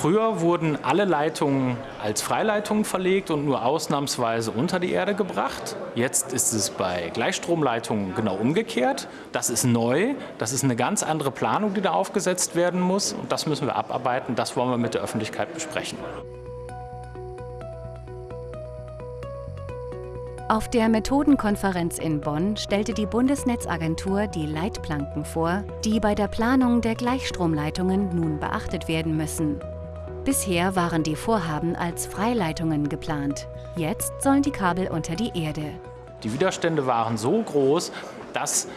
Früher wurden alle Leitungen als Freileitungen verlegt und nur ausnahmsweise unter die Erde gebracht. Jetzt ist es bei Gleichstromleitungen genau umgekehrt. Das ist neu. Das ist eine ganz andere Planung, die da aufgesetzt werden muss. Und das müssen wir abarbeiten. Das wollen wir mit der Öffentlichkeit besprechen. Auf der Methodenkonferenz in Bonn stellte die Bundesnetzagentur die Leitplanken vor, die bei der Planung der Gleichstromleitungen nun beachtet werden müssen. Bisher waren die Vorhaben als Freileitungen geplant. Jetzt sollen die Kabel unter die Erde. Die Widerstände waren so groß, dass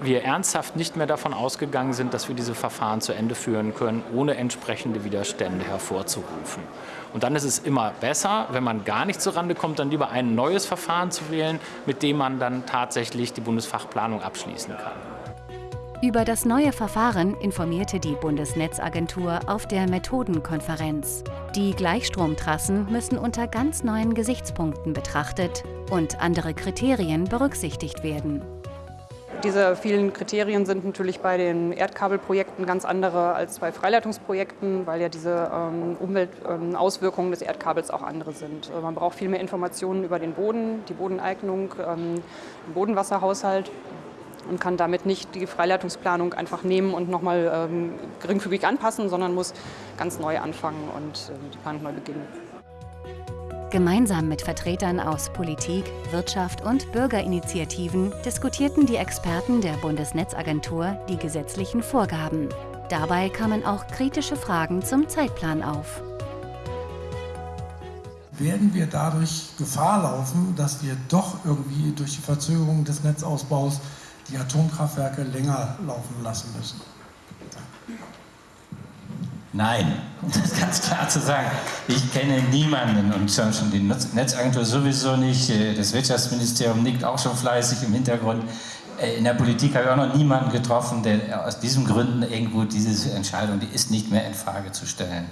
wir ernsthaft nicht mehr davon ausgegangen sind, dass wir diese Verfahren zu Ende führen können, ohne entsprechende Widerstände hervorzurufen. Und dann ist es immer besser, wenn man gar nicht zurande kommt, dann lieber ein neues Verfahren zu wählen, mit dem man dann tatsächlich die Bundesfachplanung abschließen kann. Über das neue Verfahren informierte die Bundesnetzagentur auf der Methodenkonferenz. Die Gleichstromtrassen müssen unter ganz neuen Gesichtspunkten betrachtet und andere Kriterien berücksichtigt werden. Diese vielen Kriterien sind natürlich bei den Erdkabelprojekten ganz andere als bei Freileitungsprojekten, weil ja diese ähm, Umweltauswirkungen ähm, des Erdkabels auch andere sind. Äh, man braucht viel mehr Informationen über den Boden, die Bodeneignung, ähm, den Bodenwasserhaushalt und kann damit nicht die Freileitungsplanung einfach nehmen und nochmal ähm, geringfügig anpassen, sondern muss ganz neu anfangen und äh, die Planung neu beginnen. Gemeinsam mit Vertretern aus Politik, Wirtschaft und Bürgerinitiativen diskutierten die Experten der Bundesnetzagentur die gesetzlichen Vorgaben. Dabei kamen auch kritische Fragen zum Zeitplan auf. Werden wir dadurch Gefahr laufen, dass wir doch irgendwie durch die Verzögerung des Netzausbaus die Atomkraftwerke länger laufen lassen müssen? Nein, um das ganz klar zu sagen. Ich kenne niemanden und schon die Netzagentur sowieso nicht. Äh, das Wirtschaftsministerium nickt auch schon fleißig im Hintergrund. Äh, in der Politik habe ich auch noch niemanden getroffen, der aus diesen Gründen irgendwo diese Entscheidung, die ist nicht mehr in Frage zu stellen.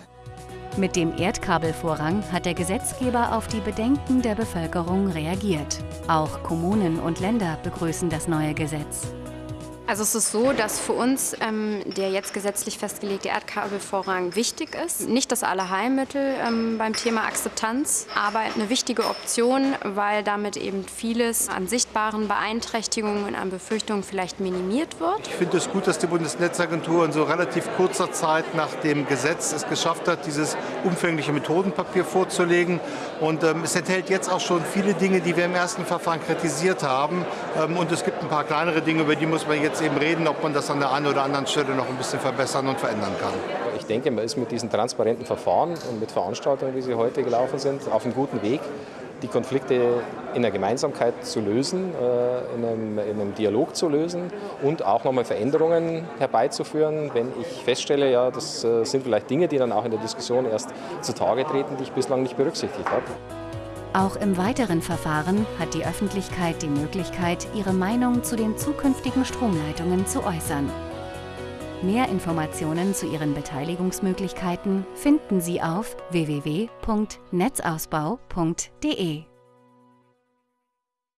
Mit dem Erdkabelvorrang hat der Gesetzgeber auf die Bedenken der Bevölkerung reagiert. Auch Kommunen und Länder begrüßen das neue Gesetz. Also es ist so, dass für uns ähm, der jetzt gesetzlich festgelegte Erdkabelvorrang wichtig ist. Nicht das Allerheilmittel ähm, beim Thema Akzeptanz, aber eine wichtige Option, weil damit eben vieles an sichtbaren Beeinträchtigungen und an Befürchtungen vielleicht minimiert wird. Ich finde es gut, dass die Bundesnetzagentur in so relativ kurzer Zeit nach dem Gesetz es geschafft hat, dieses umfängliche Methodenpapier vorzulegen. Und ähm, es enthält jetzt auch schon viele Dinge, die wir im ersten Verfahren kritisiert haben. Ähm, und es gibt ein paar kleinere Dinge, über die muss man jetzt jetzt eben reden, ob man das an der einen oder anderen Stelle noch ein bisschen verbessern und verändern kann. Ich denke, man ist mit diesen transparenten Verfahren und mit Veranstaltungen, wie sie heute gelaufen sind, auf einem guten Weg, die Konflikte in der Gemeinsamkeit zu lösen, äh, in einem, in einem Dialog zu lösen und auch nochmal Veränderungen herbeizuführen, wenn ich feststelle, ja, das äh, sind vielleicht Dinge, die dann auch in der Diskussion erst zutage treten, die ich bislang nicht berücksichtigt habe. Auch im weiteren Verfahren hat die Öffentlichkeit die Möglichkeit, ihre Meinung zu den zukünftigen Stromleitungen zu äußern. Mehr Informationen zu Ihren Beteiligungsmöglichkeiten finden Sie auf www.netzausbau.de.